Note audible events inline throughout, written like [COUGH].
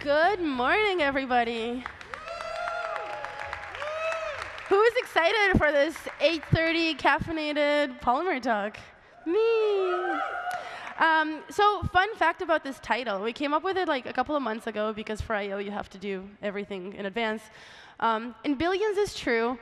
Good morning, everybody. Who is excited for this 8.30 caffeinated Polymer talk? Me. Um, so fun fact about this title. We came up with it like a couple of months ago because for I.O. you have to do everything in advance. Um, and billions is true.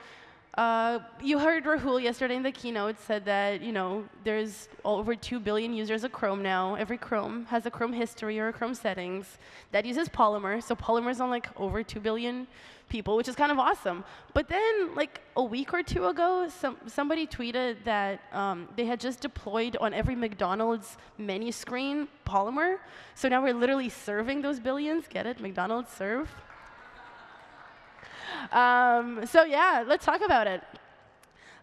Uh, you heard Rahul yesterday in the keynote said that you know there's over 2 billion users of Chrome now. Every Chrome has a Chrome history or a Chrome settings that uses Polymer. So Polymer's on like over 2 billion people, which is kind of awesome. But then like a week or two ago, some, somebody tweeted that um, they had just deployed on every McDonald's menu screen Polymer. So now we're literally serving those billions. Get it? McDonald's serve. Um, so yeah, let's talk about it.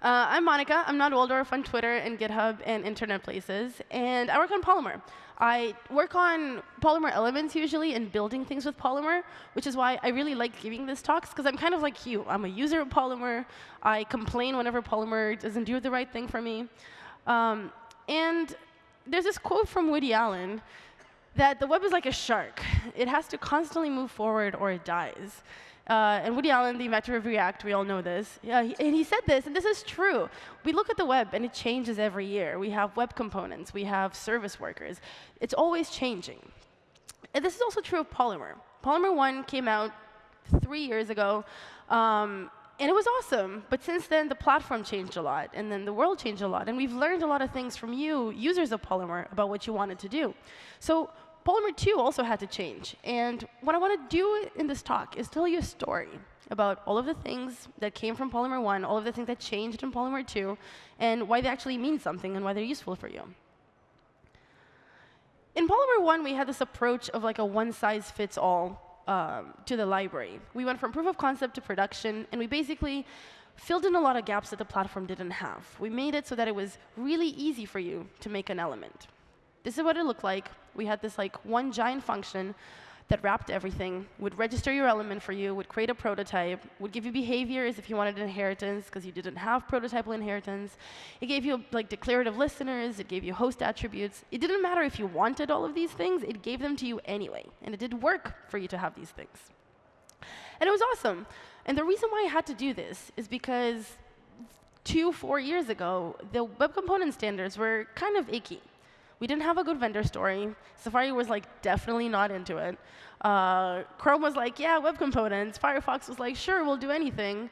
Uh, I'm Monica. I'm not Waldorf on Twitter and GitHub and internet places. And I work on Polymer. I work on Polymer elements usually and building things with Polymer, which is why I really like giving these talks, because I'm kind of like you. I'm a user of Polymer. I complain whenever Polymer doesn't do the right thing for me. Um, and there's this quote from Woody Allen that the web is like a shark. It has to constantly move forward or it dies. Uh, and Woody Allen, the inventor of React, we all know this. Yeah, he, and he said this, and this is true. We look at the web, and it changes every year. We have web components. We have service workers. It's always changing. And this is also true of Polymer. Polymer 1 came out three years ago, um, and it was awesome. But since then, the platform changed a lot, and then the world changed a lot. And we've learned a lot of things from you, users of Polymer, about what you wanted to do. So Polymer 2 also had to change. And what I want to do in this talk is tell you a story about all of the things that came from Polymer 1, all of the things that changed in Polymer 2, and why they actually mean something and why they're useful for you. In Polymer 1, we had this approach of like a one-size-fits-all um, to the library. We went from proof of concept to production, and we basically filled in a lot of gaps that the platform didn't have. We made it so that it was really easy for you to make an element. This is what it looked like. We had this like one giant function that wrapped everything, would register your element for you, would create a prototype, would give you behaviors if you wanted inheritance because you didn't have prototypal inheritance. It gave you like declarative listeners, it gave you host attributes. It didn't matter if you wanted all of these things, it gave them to you anyway. And it did work for you to have these things. And it was awesome. And the reason why I had to do this is because two, four years ago, the web component standards were kind of icky. We didn't have a good vendor story. Safari was like definitely not into it. Uh, Chrome was like, yeah, web components. Firefox was like, sure, we'll do anything.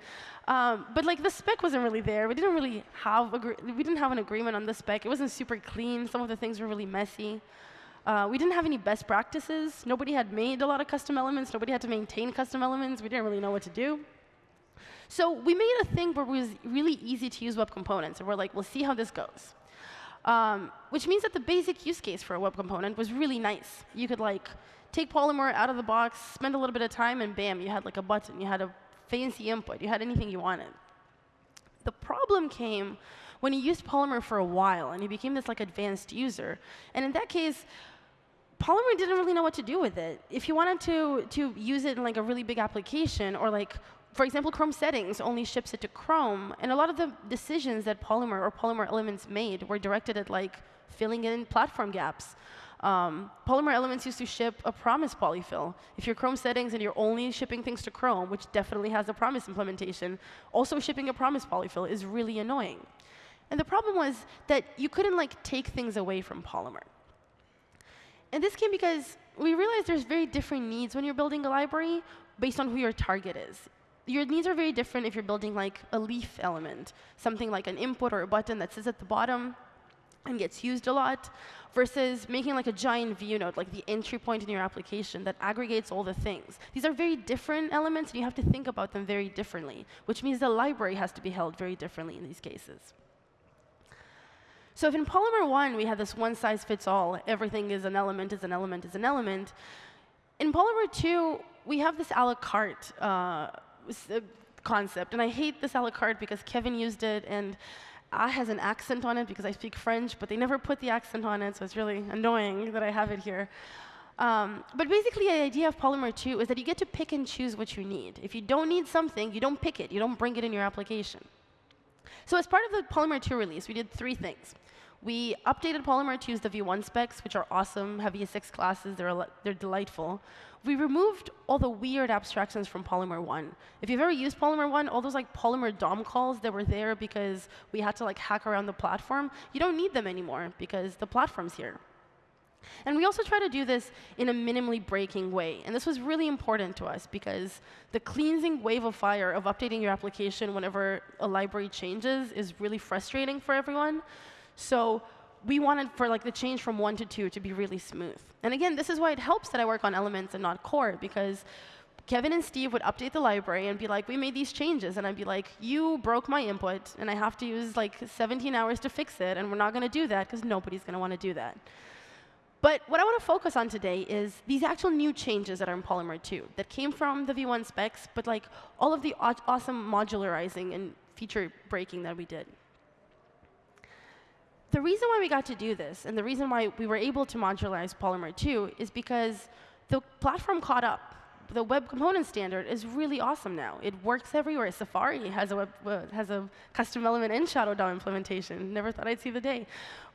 Um, but like the spec wasn't really there. We didn't really have we didn't have an agreement on the spec. It wasn't super clean. Some of the things were really messy. Uh, we didn't have any best practices. Nobody had made a lot of custom elements. Nobody had to maintain custom elements. We didn't really know what to do. So we made a thing where it was really easy to use web components. And we're like, we'll see how this goes. Um, which means that the basic use case for a web component was really nice. You could like take Polymer out of the box, spend a little bit of time, and bam, you had like a button. You had a fancy input. You had anything you wanted. The problem came when you used Polymer for a while, and you became this like advanced user. And in that case, Polymer didn't really know what to do with it. If you wanted to, to use it in like a really big application, or like for example, Chrome settings only ships it to Chrome. And a lot of the decisions that Polymer or Polymer elements made were directed at like filling in platform gaps. Um, Polymer elements used to ship a promise polyfill. If you're Chrome settings and you're only shipping things to Chrome, which definitely has a promise implementation, also shipping a promise polyfill is really annoying. And the problem was that you couldn't like take things away from Polymer. And this came because we realized there's very different needs when you're building a library based on who your target is your needs are very different if you're building like a leaf element, something like an input or a button that sits at the bottom and gets used a lot, versus making like a giant view node, like the entry point in your application that aggregates all the things. These are very different elements, and you have to think about them very differently, which means the library has to be held very differently in these cases. So if in Polymer 1 we had this one-size-fits-all, everything is an element, is an element, is an element, in Polymer 2 we have this a la carte uh, concept. And I hate this a la carte because Kevin used it, and I has an accent on it because I speak French, but they never put the accent on it, so it's really annoying that I have it here. Um, but basically, the idea of Polymer 2 is that you get to pick and choose what you need. If you don't need something, you don't pick it. You don't bring it in your application. So as part of the Polymer 2 release, we did three things. We updated Polymer to use the V1 specs, which are awesome, have ES6 classes, they're, they're delightful. We removed all the weird abstractions from Polymer 1. If you've ever used Polymer 1, all those like Polymer DOM calls that were there because we had to like hack around the platform, you don't need them anymore because the platform's here. And we also try to do this in a minimally breaking way. And this was really important to us because the cleansing wave of fire of updating your application whenever a library changes is really frustrating for everyone. So we wanted for like the change from one to two to be really smooth. And again, this is why it helps that I work on elements and not core, because Kevin and Steve would update the library and be like, we made these changes. And I'd be like, you broke my input, and I have to use like 17 hours to fix it, and we're not going to do that because nobody's going to want to do that. But what I want to focus on today is these actual new changes that are in Polymer 2 that came from the V1 specs, but like all of the awesome modularizing and feature breaking that we did. The reason why we got to do this, and the reason why we were able to modularize Polymer 2, is because the platform caught up. The web component standard is really awesome now. It works everywhere. Safari has a, web, uh, has a custom element in Shadow DOM implementation. Never thought I'd see the day.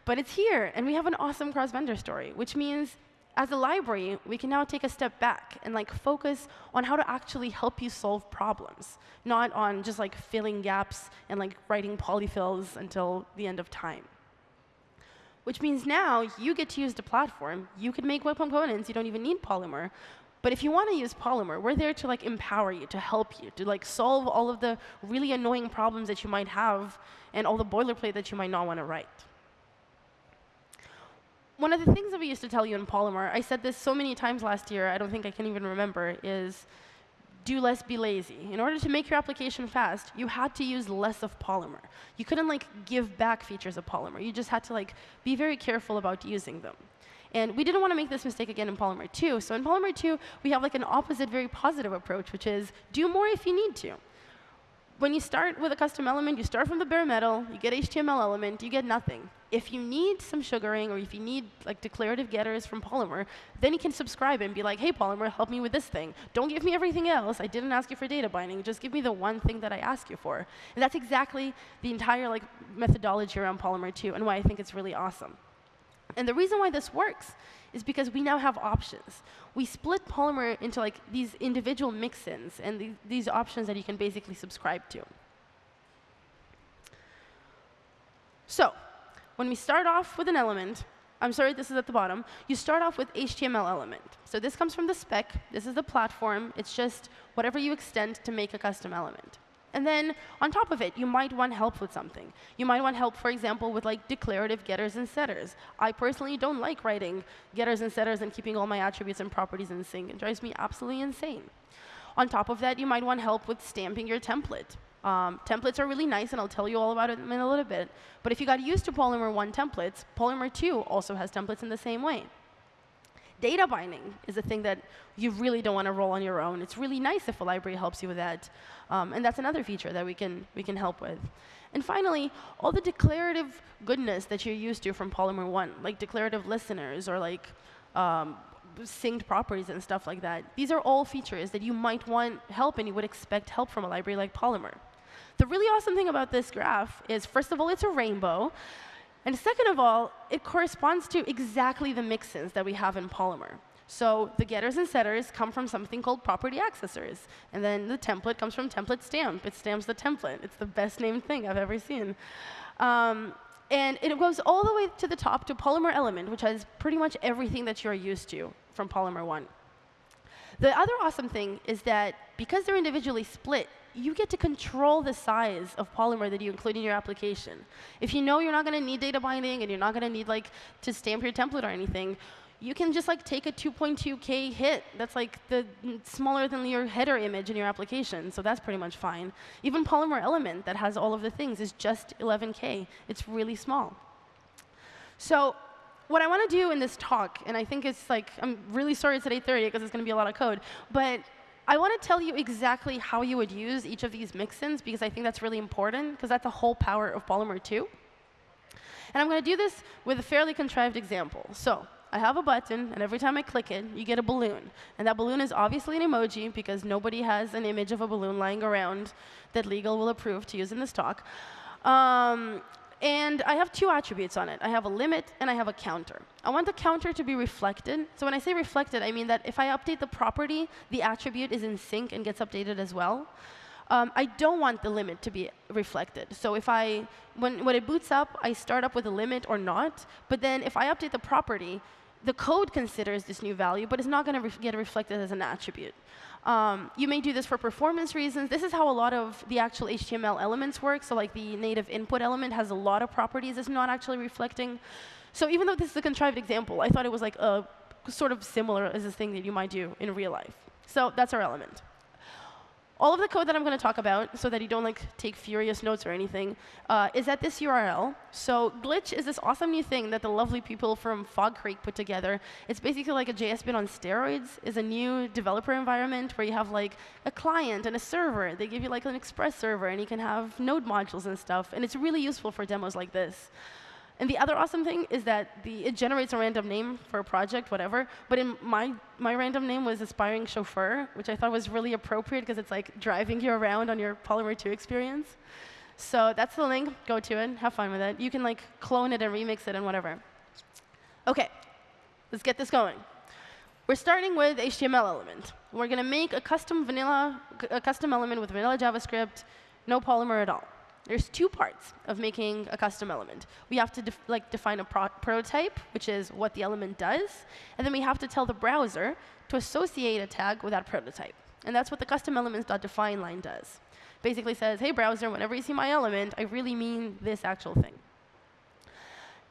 But it's here, and we have an awesome cross-vendor story, which means as a library, we can now take a step back and like focus on how to actually help you solve problems, not on just like filling gaps and like writing polyfills until the end of time. Which means now you get to use the platform. You can make web components. You don't even need Polymer. But if you want to use Polymer, we're there to like empower you, to help you, to like solve all of the really annoying problems that you might have and all the boilerplate that you might not want to write one of the things that we used to tell you in Polymer, I said this so many times last year, I don't think I can even remember, is do less, be lazy. In order to make your application fast, you had to use less of Polymer. You couldn't like give back features of Polymer. You just had to like be very careful about using them. And we didn't want to make this mistake again in Polymer 2. So in Polymer 2, we have like an opposite, very positive approach, which is do more if you need to when you start with a custom element, you start from the bare metal, you get HTML element, you get nothing. If you need some sugaring or if you need like declarative getters from Polymer, then you can subscribe and be like, hey, Polymer, help me with this thing. Don't give me everything else. I didn't ask you for data binding. Just give me the one thing that I ask you for. And that's exactly the entire like methodology around Polymer 2 and why I think it's really awesome. And the reason why this works is because we now have options. We split Polymer into like these individual mixins and th these options that you can basically subscribe to. So when we start off with an element, I'm sorry, this is at the bottom. You start off with HTML element. So this comes from the spec. This is the platform. It's just whatever you extend to make a custom element. And then on top of it, you might want help with something. You might want help, for example, with like declarative getters and setters. I personally don't like writing getters and setters and keeping all my attributes and properties in sync. It drives me absolutely insane. On top of that, you might want help with stamping your template. Um, templates are really nice, and I'll tell you all about it in a little bit. But if you got used to Polymer 1 templates, Polymer 2 also has templates in the same way. Data binding is a thing that you really don't want to roll on your own. It's really nice if a library helps you with that. Um, and that's another feature that we can, we can help with. And finally, all the declarative goodness that you're used to from Polymer 1, like declarative listeners or like um, synced properties and stuff like that. These are all features that you might want help and you would expect help from a library like Polymer. The really awesome thing about this graph is, first of all, it's a rainbow. And second of all, it corresponds to exactly the mixins that we have in Polymer. So the getters and setters come from something called property accessors. And then the template comes from template stamp. It stamps the template. It's the best named thing I've ever seen. Um, and it goes all the way to the top to Polymer element, which has pretty much everything that you're used to from Polymer 1. The other awesome thing is that because they're individually split, you get to control the size of Polymer that you include in your application. If you know you're not going to need data binding and you're not going to need like to stamp your template or anything, you can just like take a 2.2K hit. That's like the smaller than your header image in your application. So that's pretty much fine. Even Polymer Element that has all of the things is just 11K. It's really small. So what I want to do in this talk, and I think it's like, I'm really sorry it's at 8.30 because it's going to be a lot of code, but I want to tell you exactly how you would use each of these mixins because I think that's really important because that's the whole power of Polymer 2. And I'm going to do this with a fairly contrived example. So I have a button, and every time I click it, you get a balloon. And that balloon is obviously an emoji because nobody has an image of a balloon lying around that legal will approve to use in this talk. Um, And I have two attributes on it. I have a limit and I have a counter. I want the counter to be reflected. So when I say reflected, I mean that if I update the property, the attribute is in sync and gets updated as well. Um, I don't want the limit to be reflected. So if I, when, when it boots up, I start up with a limit or not. But then if I update the property, the code considers this new value, but it's not going to get reflected as an attribute. Um, you may do this for performance reasons. This is how a lot of the actual HTML elements work. So like the native input element has a lot of properties it's not actually reflecting. So even though this is a contrived example, I thought it was like a sort of similar as a thing that you might do in real life. So that's our element all of the code that I'm going to talk about, so that you don't like take furious notes or anything, uh, is at this URL. So Glitch is this awesome new thing that the lovely people from Fog Creek put together. It's basically like a JS bin on steroids. It's a new developer environment where you have like a client and a server. They give you like an Express server, and you can have node modules and stuff. And it's really useful for demos like this. And the other awesome thing is that the, it generates a random name for a project, whatever. But in my, my random name was Aspiring Chauffeur, which I thought was really appropriate because it's like driving you around on your Polymer 2 experience. So that's the link. Go to it. Have fun with it. You can like clone it and remix it and whatever. OK, let's get this going. We're starting with HTML element. We're going to make a custom vanilla, a custom element with vanilla JavaScript, no Polymer at all. There's two parts of making a custom element. We have to def like define a pro prototype, which is what the element does, and then we have to tell the browser to associate a tag with that prototype. And that's what the custom elements.define line does. Basically says, hey, browser, whenever you see my element, I really mean this actual thing.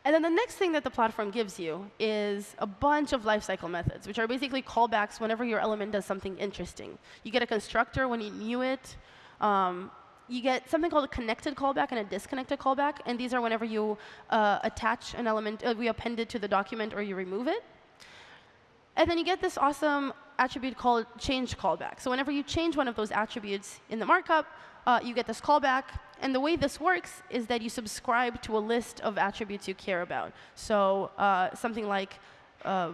And then the next thing that the platform gives you is a bunch of lifecycle methods, which are basically callbacks whenever your element does something interesting. You get a constructor when you new it. Um, you get something called a connected callback and a disconnected callback. And these are whenever you uh, attach an element, uh, we append it to the document or you remove it. And then you get this awesome attribute called change callback. So whenever you change one of those attributes in the markup, uh, you get this callback. And the way this works is that you subscribe to a list of attributes you care about. So uh, something like uh,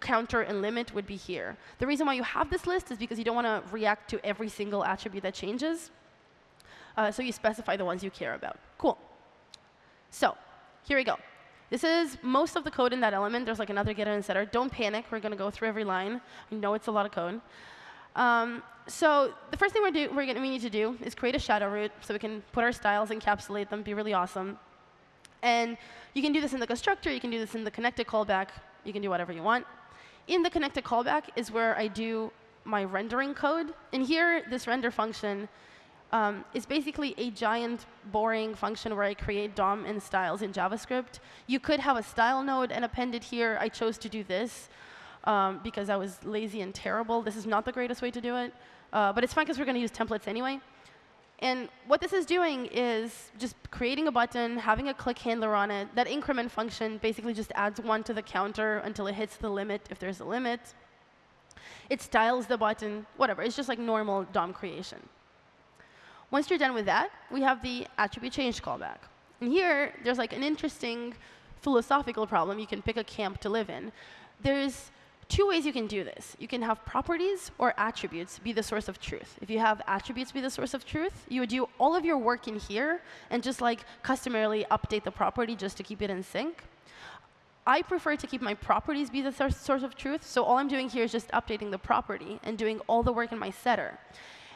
counter and limit would be here. The reason why you have this list is because you don't want to react to every single attribute that changes. Uh, so you specify the ones you care about. Cool. So here we go. This is most of the code in that element. There's like another getter and setter. Don't panic. We're going to go through every line. I know it's a lot of code. Um, so the first thing we're do, we're gonna, we need to do is create a shadow root so we can put our styles, encapsulate them, be really awesome. And you can do this in the constructor. You can do this in the connected callback. You can do whatever you want. In the connected callback is where I do my rendering code. And here, this render function um, basically a giant, boring function where I create DOM and styles in JavaScript. You could have a style node and append it here. I chose to do this um, because I was lazy and terrible. This is not the greatest way to do it. Uh, but it's fine because we're going to use templates anyway. And what this is doing is just creating a button, having a click handler on it. That increment function basically just adds one to the counter until it hits the limit, if there's a limit. It styles the button, whatever. It's just like normal DOM creation. Once you're done with that, we have the attribute change callback. And here, there's like an interesting philosophical problem you can pick a camp to live in. There's two ways you can do this. You can have properties or attributes be the source of truth. If you have attributes be the source of truth, you would do all of your work in here and just like customarily update the property just to keep it in sync. I prefer to keep my properties be the source of truth, so all I'm doing here is just updating the property and doing all the work in my setter.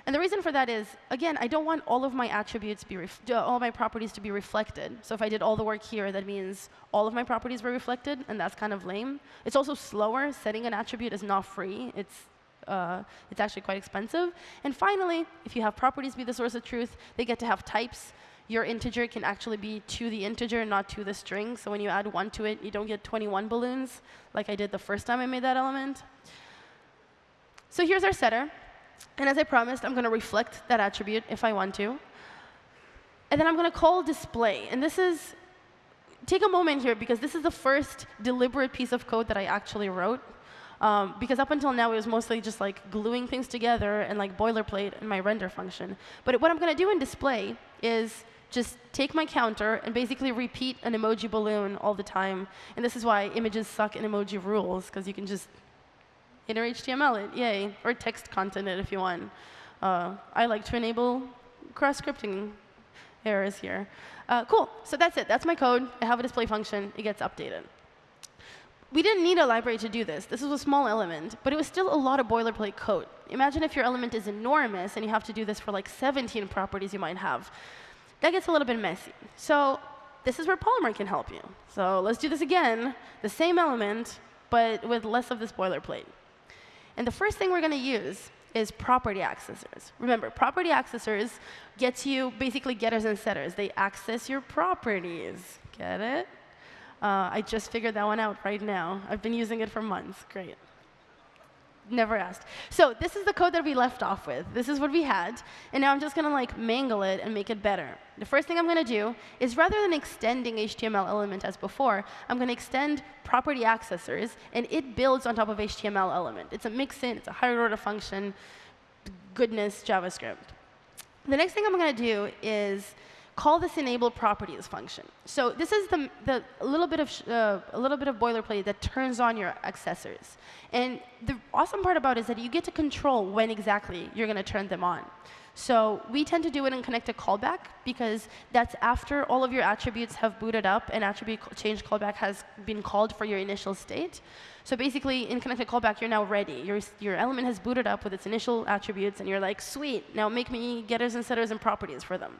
And the reason for that is, again, I don't want all of my attributes, be all my properties to be reflected. So if I did all the work here, that means all of my properties were reflected, and that's kind of lame. It's also slower. Setting an attribute is not free. It's, uh, it's actually quite expensive. And finally, if you have properties be the source of truth, they get to have types. Your integer can actually be to the integer, not to the string. So when you add 1 to it, you don't get 21 balloons, like I did the first time I made that element. So here's our setter. And as I promised, I'm going to reflect that attribute if I want to. And then I'm going to call display. And this is, take a moment here, because this is the first deliberate piece of code that I actually wrote. Um, because up until now, it was mostly just like gluing things together and like boilerplate in my render function. But what I'm going to do in display is just take my counter and basically repeat an emoji balloon all the time. And this is why images suck in emoji rules, because you can just inner HTML it, yay. Or text content it if you want. Uh, I like to enable cross-scripting errors here. Uh, cool, so that's it. That's my code. I have a display function. It gets updated. We didn't need a library to do this. This was a small element, but it was still a lot of boilerplate code. Imagine if your element is enormous and you have to do this for like 17 properties you might have. That gets a little bit messy. So this is where Polymer can help you. So let's do this again, the same element, but with less of this boilerplate. And the first thing we're going to use is property accessors. Remember, property accessors gets you basically getters and setters. They access your properties. Get it? Uh, I just figured that one out right now. I've been using it for months. Great. Never asked. So this is the code that we left off with. This is what we had. And now I'm just going to like mangle it and make it better. The first thing I'm going to do is rather than extending HTML element as before, I'm going to extend property accessors, and it builds on top of HTML element. It's a mixin. It's a higher order function. Goodness, JavaScript. The next thing I'm going to do is call this enable properties function. So this is the, the little bit of uh, a little bit of boilerplate that turns on your accessors. And the awesome part about it is that you get to control when exactly you're going to turn them on. So we tend to do it in connected callback because that's after all of your attributes have booted up and attribute change callback has been called for your initial state. So basically, in connected callback, you're now ready. Your, your element has booted up with its initial attributes, and you're like, sweet, now make me getters and setters and properties for them.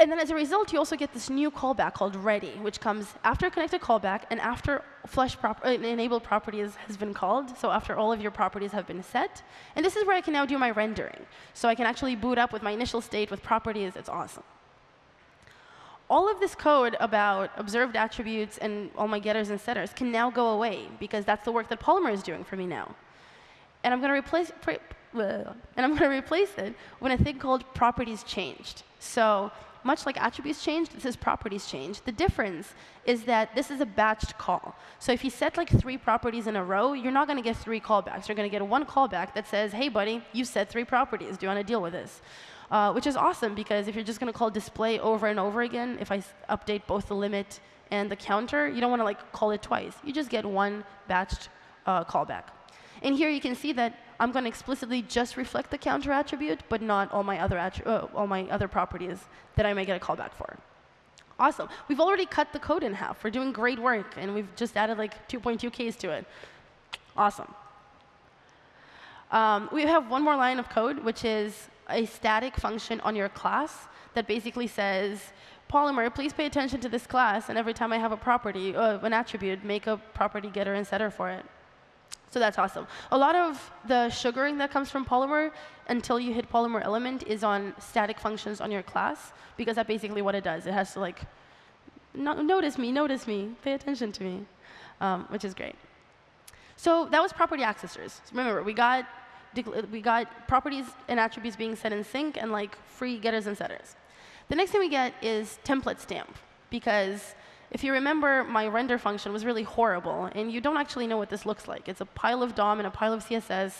And then as a result, you also get this new callback called ready, which comes after connected callback and after flush prop uh, enabled properties has been called, so after all of your properties have been set. And this is where I can now do my rendering. So I can actually boot up with my initial state with properties. It's awesome. All of this code about observed attributes and all my getters and setters can now go away, because that's the work that Polymer is doing for me now. And I'm going to replace and I'm going [LAUGHS] to replace it when a thing called properties changed. So much like attributes change, this is properties change. The difference is that this is a batched call. So if you set like three properties in a row, you're not going to get three callbacks. You're going to get one callback that says, hey, buddy, you set three properties. Do you want to deal with this? Uh, which is awesome, because if you're just going to call display over and over again, if I update both the limit and the counter, you don't want to like call it twice. You just get one batched uh, callback. And here you can see that I'm going to explicitly just reflect the counter attribute, but not all my other, uh, all my other properties that I may get a callback for. Awesome. We've already cut the code in half. We're doing great work, and we've just added like 2.2 Ks to it. Awesome. Um, we have one more line of code, which is a static function on your class that basically says, Polymer, please pay attention to this class, and every time I have a property, uh, an attribute, make a property getter and setter for it. So that's awesome. A lot of the sugaring that comes from Polymer until you hit Polymer element is on static functions on your class, because that's basically what it does. It has to like, no notice me, notice me, pay attention to me, um, which is great. So that was property accessors. So remember, we got, we got properties and attributes being set in sync and like free getters and setters. The next thing we get is template stamp, because if you remember, my render function was really horrible, and you don't actually know what this looks like. It's a pile of DOM and a pile of CSS.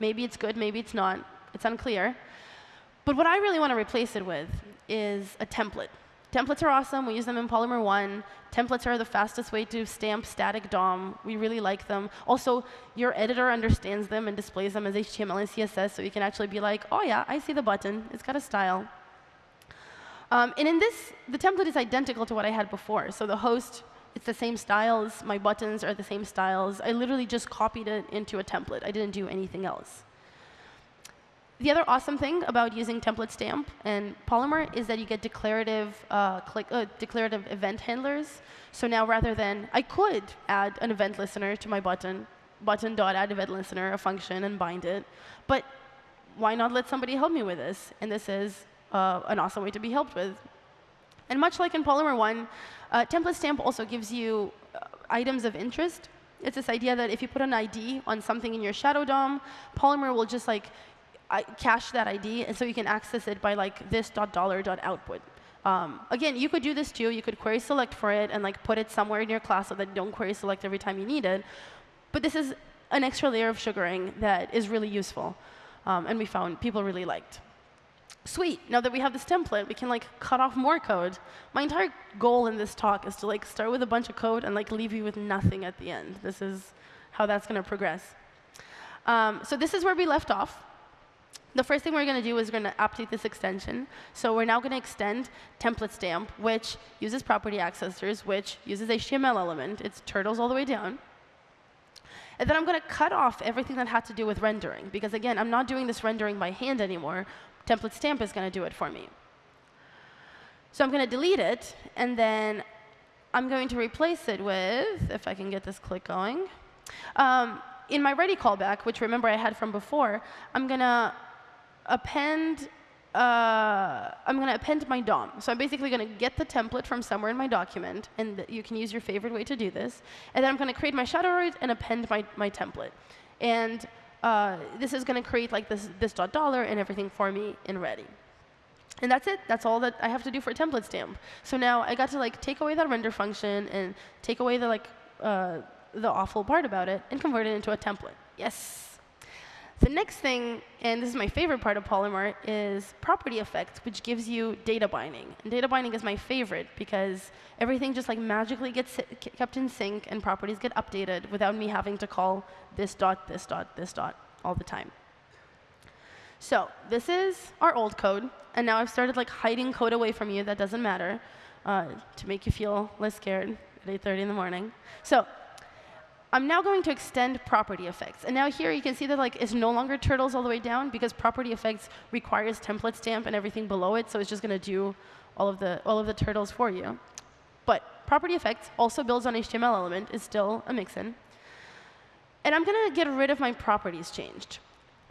Maybe it's good, maybe it's not. It's unclear. But what I really want to replace it with is a template. Templates are awesome. We use them in Polymer 1. Templates are the fastest way to stamp static DOM. We really like them. Also, your editor understands them and displays them as HTML and CSS, so you can actually be like, oh, yeah, I see the button. It's got a style. Um, and in this, the template is identical to what I had before. So the host, it's the same styles. My buttons are the same styles. I literally just copied it into a template. I didn't do anything else. The other awesome thing about using template stamp and Polymer is that you get declarative, uh, click, uh, declarative event handlers. So now rather than, I could add an event listener to my button, button.add event listener, a function, and bind it. But why not let somebody help me with this? And this is uh, an awesome way to be helped with. And much like in Polymer 1, uh, template stamp also gives you uh, items of interest. It's this idea that if you put an ID on something in your shadow DOM, Polymer will just like cache that ID, and so you can access it by like this dot dollar dot output. Um, again, you could do this too. You could query select for it and like put it somewhere in your class so that you don't query select every time you need it. But this is an extra layer of sugaring that is really useful, um, and we found people really liked sweet, now that we have this template, we can like cut off more code. My entire goal in this talk is to like start with a bunch of code and like leave you with nothing at the end. This is how that's going to progress. Um, so this is where we left off. The first thing we're going to do is we're going to update this extension. So we're now going to extend template stamp, which uses property accessors, which uses HTML element. It's turtles all the way down. And then I'm going to cut off everything that had to do with rendering. Because again, I'm not doing this rendering by hand anymore. Template stamp is going to do it for me. So I'm going to delete it. And then I'm going to replace it with, if I can get this click going, um, in my ready callback, which remember I had from before, I'm going to append uh, I'm going to append my DOM. So I'm basically going to get the template from somewhere in my document, and you can use your favorite way to do this. And then I'm going to create my shadow root and append my, my template. And uh, this is going to create like this, this dot dollar and everything for me in ready. And that's it. That's all that I have to do for a template stamp. So now I got to like take away that render function and take away the like uh, the awful part about it and convert it into a template. Yes. The next thing, and this is my favorite part of Polymer, is property effects, which gives you data binding. And data binding is my favorite because everything just like magically gets kept in sync and properties get updated without me having to call this dot, this dot, this dot all the time. So this is our old code, and now I've started like hiding code away from you that doesn't matter uh, to make you feel less scared at 8.30 in the morning. So I'm now going to extend property effects. And now here you can see that like it's no longer turtles all the way down because property effects requires template stamp and everything below it, so it's just going to do all of the all of the turtles for you. But property effects also builds on HTML element is still a mixin. And I'm going to get rid of my properties changed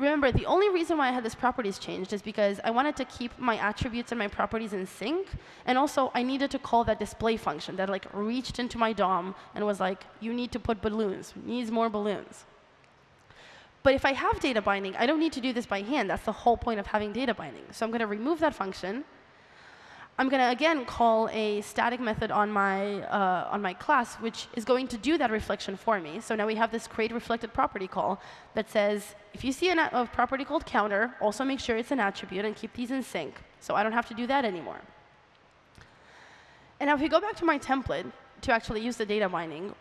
remember, the only reason why I had this properties changed is because I wanted to keep my attributes and my properties in sync. And also, I needed to call that display function that like reached into my DOM and was like, you need to put balloons, needs more balloons. But if I have data binding, I don't need to do this by hand. That's the whole point of having data binding. So I'm going to remove that function. I'm going to, again, call a static method on my, uh, on my class, which is going to do that reflection for me. So now we have this create reflected property call that says, if you see a property called counter, also make sure it's an attribute and keep these in sync. So I don't have to do that anymore. And now if we go back to my template to actually use the data binding,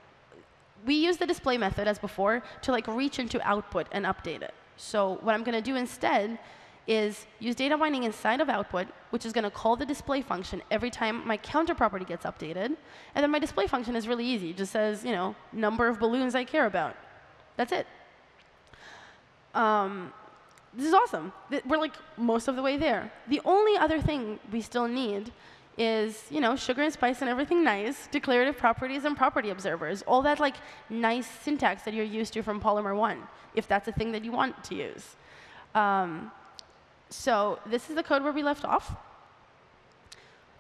we use the display method as before to like reach into output and update it. So what I'm going to do instead is use data binding inside of output, which is going to call the display function every time my counter property gets updated. And then my display function is really easy. It just says, you know, number of balloons I care about. That's it. Um, this is awesome. We're like most of the way there. The only other thing we still need is, you know, sugar and spice and everything nice, declarative properties and property observers, all that like nice syntax that you're used to from Polymer 1, if that's a thing that you want to use. Um, so this is the code where we left off.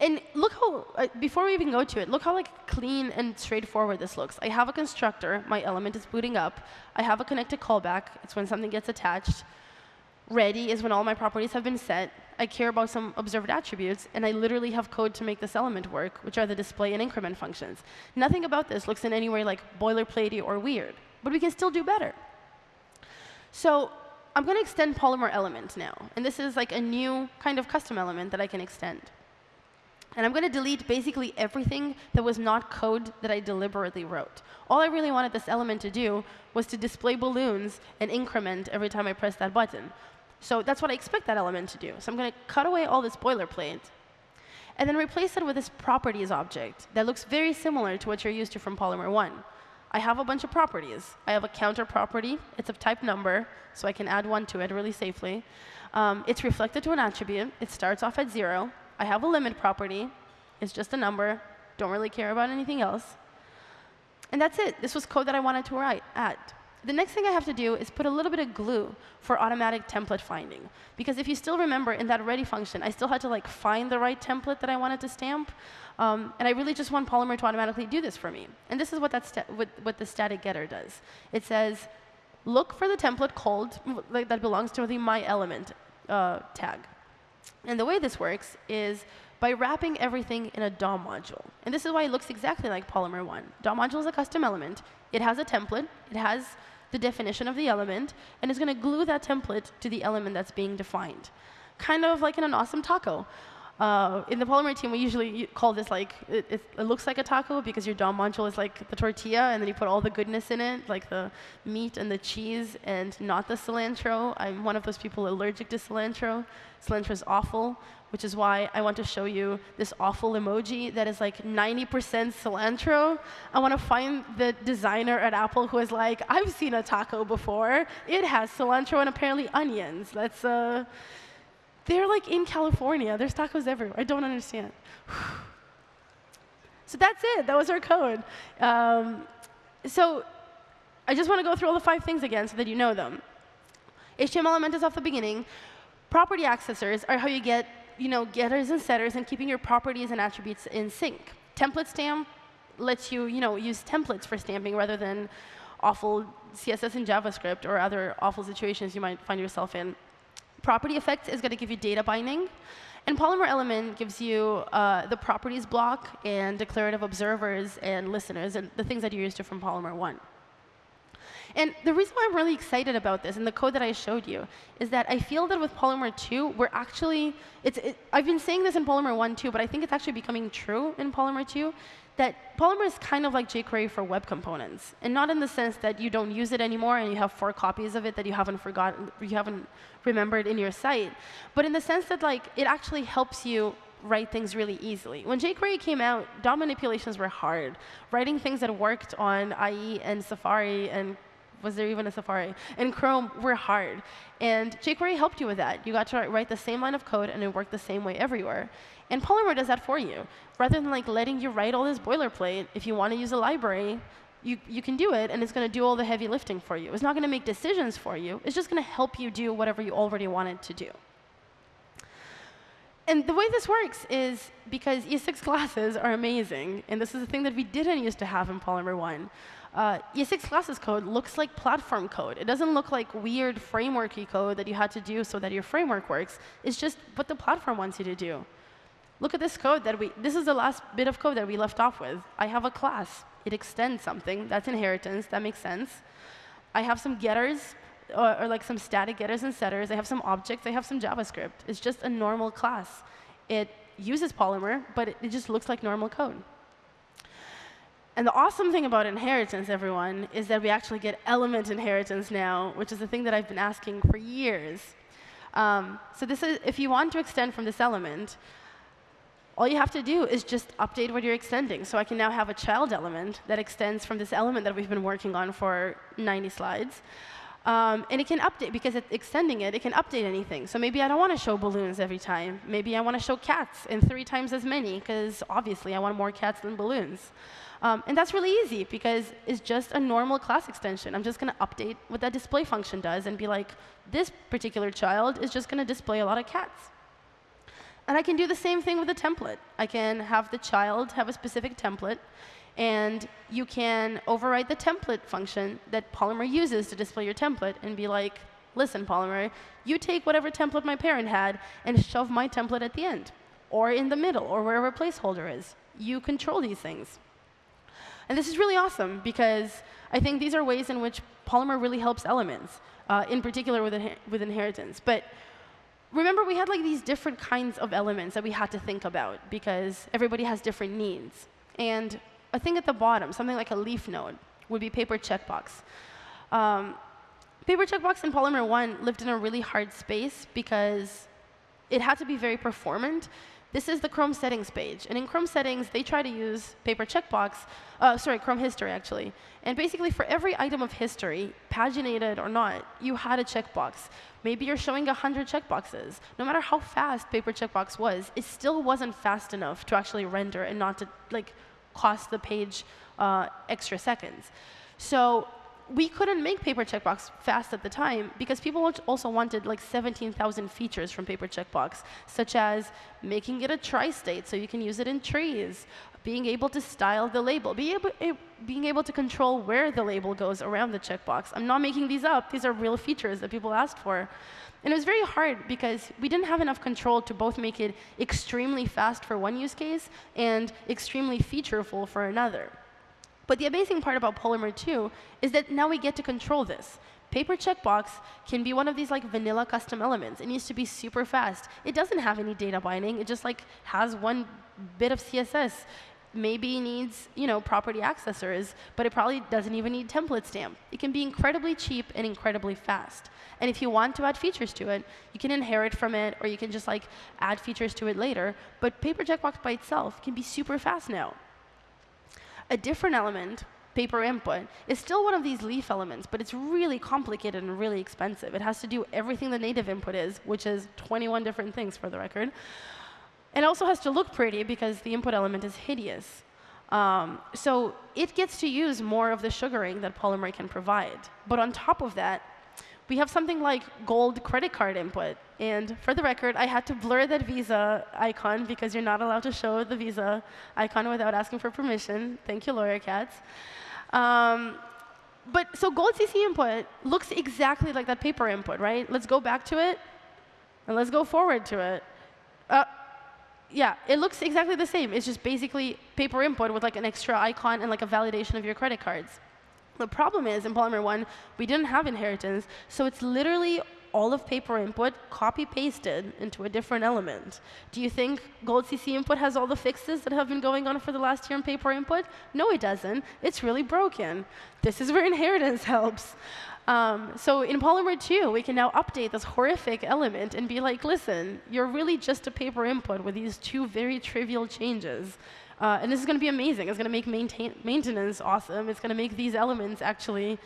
And look how, uh, before we even go to it, look how like clean and straightforward this looks. I have a constructor. My element is booting up. I have a connected callback. It's when something gets attached. Ready is when all my properties have been set. I care about some observed attributes, and I literally have code to make this element work, which are the display and increment functions. Nothing about this looks in any way like boilerplatey or weird, but we can still do better. So I'm going to extend Polymer element now. And this is like a new kind of custom element that I can extend. And I'm going to delete basically everything that was not code that I deliberately wrote. All I really wanted this element to do was to display balloons and increment every time I press that button. So that's what I expect that element to do. So I'm going to cut away all this boilerplate and then replace it with this properties object that looks very similar to what you're used to from Polymer 1. I have a bunch of properties. I have a counter property. It's of type number, so I can add one to it really safely. Um, it's reflected to an attribute. It starts off at 0. I have a limit property. It's just a number. Don't really care about anything else. And that's it. This was code that I wanted to write, add. The next thing I have to do is put a little bit of glue for automatic template finding. Because if you still remember, in that ready function, I still had to like find the right template that I wanted to stamp. Um, and I really just want Polymer to automatically do this for me. And this is what, that what, what the static getter does. It says, look for the template called like, that belongs to the my element uh, tag. And the way this works is by wrapping everything in a DOM module. And this is why it looks exactly like Polymer 1. DOM module is a custom element. It has a template. It has the definition of the element, and it's going to glue that template to the element that's being defined. Kind of like in an awesome taco. Uh, in the Polymer team, we usually call this like, it, it, it, looks like a taco because your DOM module is like the tortilla, and then you put all the goodness in it, like the meat and the cheese, and not the cilantro. I'm one of those people allergic to cilantro. Cilantro is awful, which is why I want to show you this awful emoji that is like 90% cilantro. I want to find the designer at Apple who is like, I've seen a taco before. It has cilantro and apparently onions. Let's, uh, they're like in California. There's tacos everywhere. I don't understand. [SIGHS] so that's it. That was our code. Um, so I just want to go through all the five things again so that you know them. HTML element is off the beginning. Property accessors are how you get you know, getters and setters and keeping your properties and attributes in sync. Template stamp lets you, you know, use templates for stamping rather than awful CSS and JavaScript or other awful situations you might find yourself in. Property effects is going to give you data binding. And Polymer Element gives you uh, the properties block and declarative observers and listeners and the things that you're used to from Polymer 1. And the reason why I'm really excited about this and the code that I showed you is that I feel that with Polymer 2, we're actually, it's, it, I've been saying this in Polymer 1 too, but I think it's actually becoming true in Polymer 2, that Polymer is kind of like jQuery for web components. And not in the sense that you don't use it anymore and you have four copies of it that you haven't forgotten, you haven't remembered in your site, but in the sense that like it actually helps you write things really easily. When jQuery came out, DOM manipulations were hard. Writing things that worked on IE and Safari and was there even a Safari? And Chrome were hard. And jQuery helped you with that. You got to write the same line of code, and it worked the same way everywhere. And Polymer does that for you. Rather than like letting you write all this boilerplate, if you want to use a library, you, you can do it, and it's going to do all the heavy lifting for you. It's not going to make decisions for you. It's just going to help you do whatever you already wanted to do. And the way this works is because ES6 classes are amazing, and this is a thing that we didn't used to have in Polymer 1 uh, ES6 classes code looks like platform code. It doesn't look like weird frameworky code that you had to do so that your framework works. It's just what the platform wants you to do. Look at this code that we, this is the last bit of code that we left off with. I have a class. It extends something. That's inheritance. That makes sense. I have some getters, or, or like some static getters and setters. I have some objects. I have some JavaScript. It's just a normal class. It uses Polymer, but it, it just looks like normal code. And the awesome thing about inheritance, everyone, is that we actually get element inheritance now, which is the thing that I've been asking for years. Um, so this is, if you want to extend from this element, all you have to do is just update what you're extending. So I can now have a child element that extends from this element that we've been working on for 90 slides. Um, and it can update, because it's extending it, it can update anything. So maybe I don't want to show balloons every time. Maybe I want to show cats in three times as many, because obviously I want more cats than balloons. Um, and that's really easy, because it's just a normal class extension. I'm just going to update what that display function does and be like, this particular child is just going to display a lot of cats. And I can do the same thing with a template. I can have the child have a specific template, and you can overwrite the template function that Polymer uses to display your template and be like, listen, Polymer, you take whatever template my parent had and shove my template at the end, or in the middle, or wherever placeholder is. You control these things. And this is really awesome, because I think these are ways in which Polymer really helps elements, uh, in particular with, with inheritance. But remember, we had like these different kinds of elements that we had to think about, because everybody has different needs. And a thing at the bottom, something like a leaf node, would be paper checkbox. Um, paper checkbox in Polymer 1 lived in a really hard space because it had to be very performant. This is the Chrome settings page. And in Chrome settings, they try to use paper checkbox, uh, sorry, Chrome history, actually. And basically, for every item of history, paginated or not, you had a checkbox. Maybe you're showing 100 checkboxes. No matter how fast paper checkbox was, it still wasn't fast enough to actually render and not to like cost the page uh, extra seconds. So we couldn't make paper checkbox fast at the time because people also wanted like 17,000 features from paper checkbox, such as making it a tri-state so you can use it in trees, being able to style the label, being able, eh, being able to control where the label goes around the checkbox. I'm not making these up. These are real features that people asked for. And it was very hard because we didn't have enough control to both make it extremely fast for one use case and extremely featureful for another. But the amazing part about Polymer 2 is that now we get to control this. Paper checkbox can be one of these like vanilla custom elements. It needs to be super fast. It doesn't have any data binding. It just like has one bit of CSS. Maybe needs you know property accessors, but it probably doesn't even need template stamp. It can be incredibly cheap and incredibly fast. And if you want to add features to it, you can inherit from it, or you can just like add features to it later. But paper checkbox by itself can be super fast now. A different element paper input is still one of these leaf elements, but it's really complicated and really expensive. It has to do everything the native input is, which is 21 different things for the record. It also has to look pretty because the input element is hideous. Um, so it gets to use more of the sugaring that Polymer can provide. But on top of that, we have something like gold credit card input. And for the record, I had to blur that Visa icon because you're not allowed to show the Visa icon without asking for permission. Thank you, lawyer cats. Um, but so gold CC input looks exactly like that paper input, right? Let's go back to it, and let's go forward to it. Uh, yeah, it looks exactly the same. It's just basically paper input with like an extra icon and like a validation of your credit cards. The problem is, in Polymer 1, we didn't have inheritance, so it's literally all of paper input copy-pasted into a different element. Do you think Gold CC input has all the fixes that have been going on for the last year in paper input? No, it doesn't. It's really broken. This is where [LAUGHS] inheritance helps. Um, so in Polymer 2, we can now update this horrific element and be like, listen, you're really just a paper input with these two very trivial changes. Uh, and this is going to be amazing. It's going to make maintain maintenance awesome. It's going to make these elements actually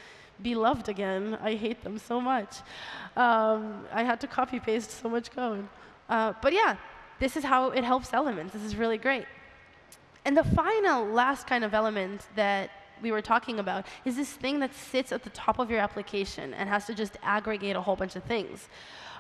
be loved again. I hate them so much. Um, I had to copy paste so much code. Uh, but yeah, this is how it helps elements. This is really great. And the final, last kind of element that we were talking about is this thing that sits at the top of your application and has to just aggregate a whole bunch of things.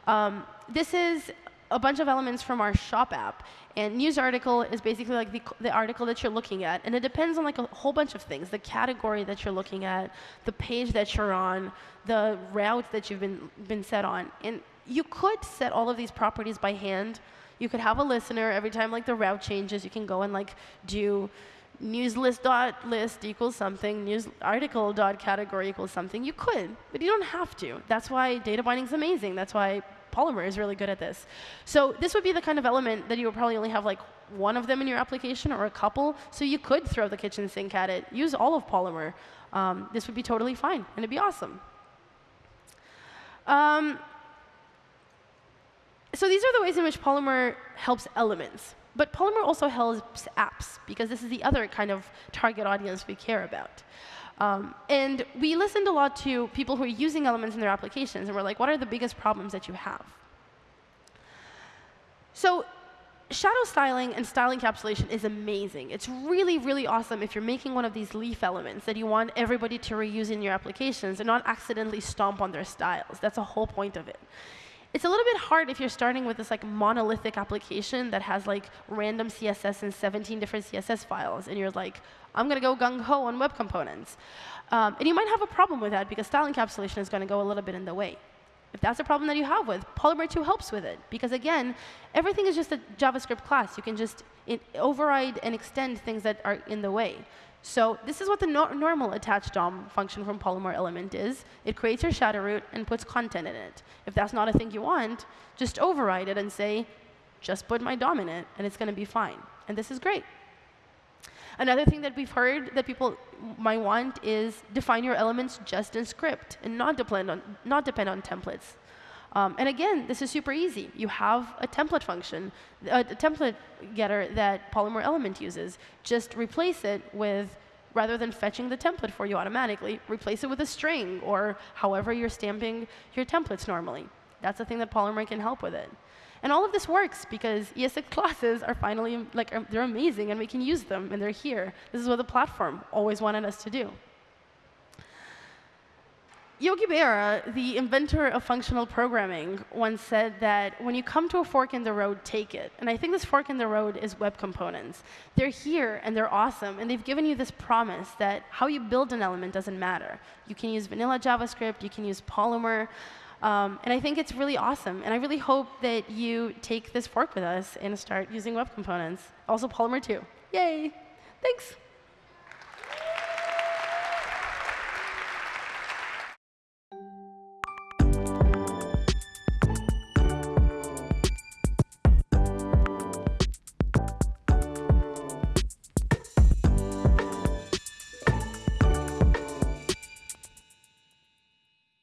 Um, this is a bunch of elements from our shop app. And news article is basically like the, the, article that you're looking at. And it depends on like a whole bunch of things, the category that you're looking at, the page that you're on, the route that you've been, been set on. And you could set all of these properties by hand. You could have a listener every time like the route changes. You can go and like do news list dot list equals something, news article dot category equals something. You could, but you don't have to. That's why data binding is amazing. That's why Polymer is really good at this. So this would be the kind of element that you would probably only have like one of them in your application or a couple. So you could throw the kitchen sink at it. Use all of Polymer. Um, this would be totally fine, and it'd be awesome. Um, so these are the ways in which Polymer helps elements. But Polymer also helps apps, because this is the other kind of target audience we care about. Um, and we listened a lot to people who are using elements in their applications, and we're like, what are the biggest problems that you have? So shadow styling and style encapsulation is amazing. It's really, really awesome if you're making one of these leaf elements that you want everybody to reuse in your applications and not accidentally stomp on their styles. That's the whole point of it. It's a little bit hard if you're starting with this like monolithic application that has like random CSS and 17 different CSS files, and you're like, I'm going to go gung-ho on web components. Um, and you might have a problem with that because style encapsulation is going to go a little bit in the way. If that's a problem that you have with, Polymer 2 helps with it. Because again, everything is just a JavaScript class. You can just override and extend things that are in the way. So this is what the no normal attach DOM function from Polymer element is. It creates your shadow root and puts content in it. If that's not a thing you want, just override it and say, just put my DOM in it, and it's going to be fine. And this is great. Another thing that we've heard that people might want is define your elements just in script and not depend on, not depend on templates. Um, and again, this is super easy. You have a template function, a, a template getter that Polymer Element uses. Just replace it with, rather than fetching the template for you automatically, replace it with a string or however you're stamping your templates normally. That's the thing that Polymer can help with it. And all of this works because ES6 classes are finally, like, they're amazing and we can use them and they're here. This is what the platform always wanted us to do. Yogi Berra, the inventor of functional programming, once said that when you come to a fork in the road, take it. And I think this fork in the road is web components. They're here, and they're awesome, and they've given you this promise that how you build an element doesn't matter. You can use vanilla JavaScript, you can use Polymer, um, and I think it's really awesome. And I really hope that you take this fork with us and start using web components. Also Polymer too. Yay! Thanks.